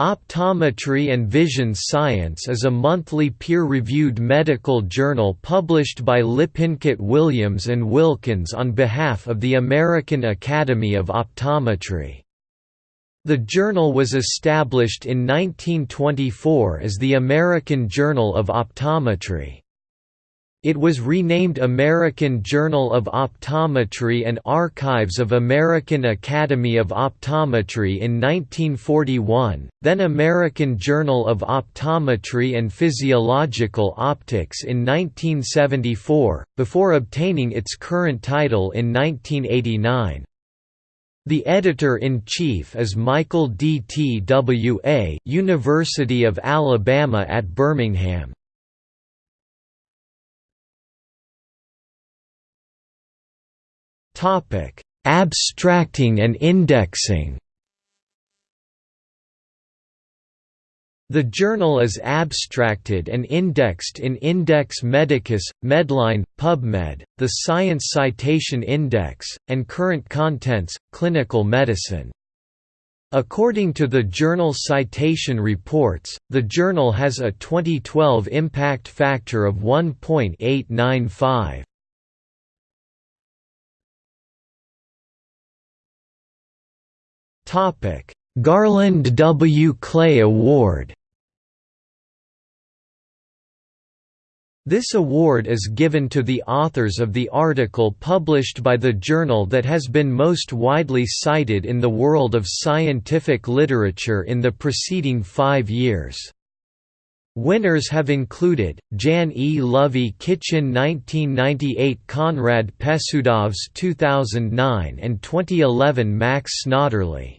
Optometry and Vision Science is a monthly peer-reviewed medical journal published by Lippincott Williams and Wilkins on behalf of the American Academy of Optometry. The journal was established in 1924 as the American Journal of Optometry. It was renamed American Journal of Optometry and Archives of American Academy of Optometry in 1941, then American Journal of Optometry and Physiological Optics in 1974, before obtaining its current title in 1989. The editor-in-chief is Michael D. T. W. A., University of Alabama at Birmingham. Abstracting and indexing. The journal is abstracted and indexed in Index Medicus, Medline, PubMed, the Science Citation Index, and Current Contents, Clinical Medicine. According to the Journal Citation Reports, the journal has a 2012 impact factor of 1.895. Garland W. Clay Award This award is given to the authors of the article published by the journal that has been most widely cited in the world of scientific literature in the preceding five years. Winners have included, Jan E. Lovie-Kitchin 1998 Konrad Pesudovs 2009 and 2011 Max Snodderly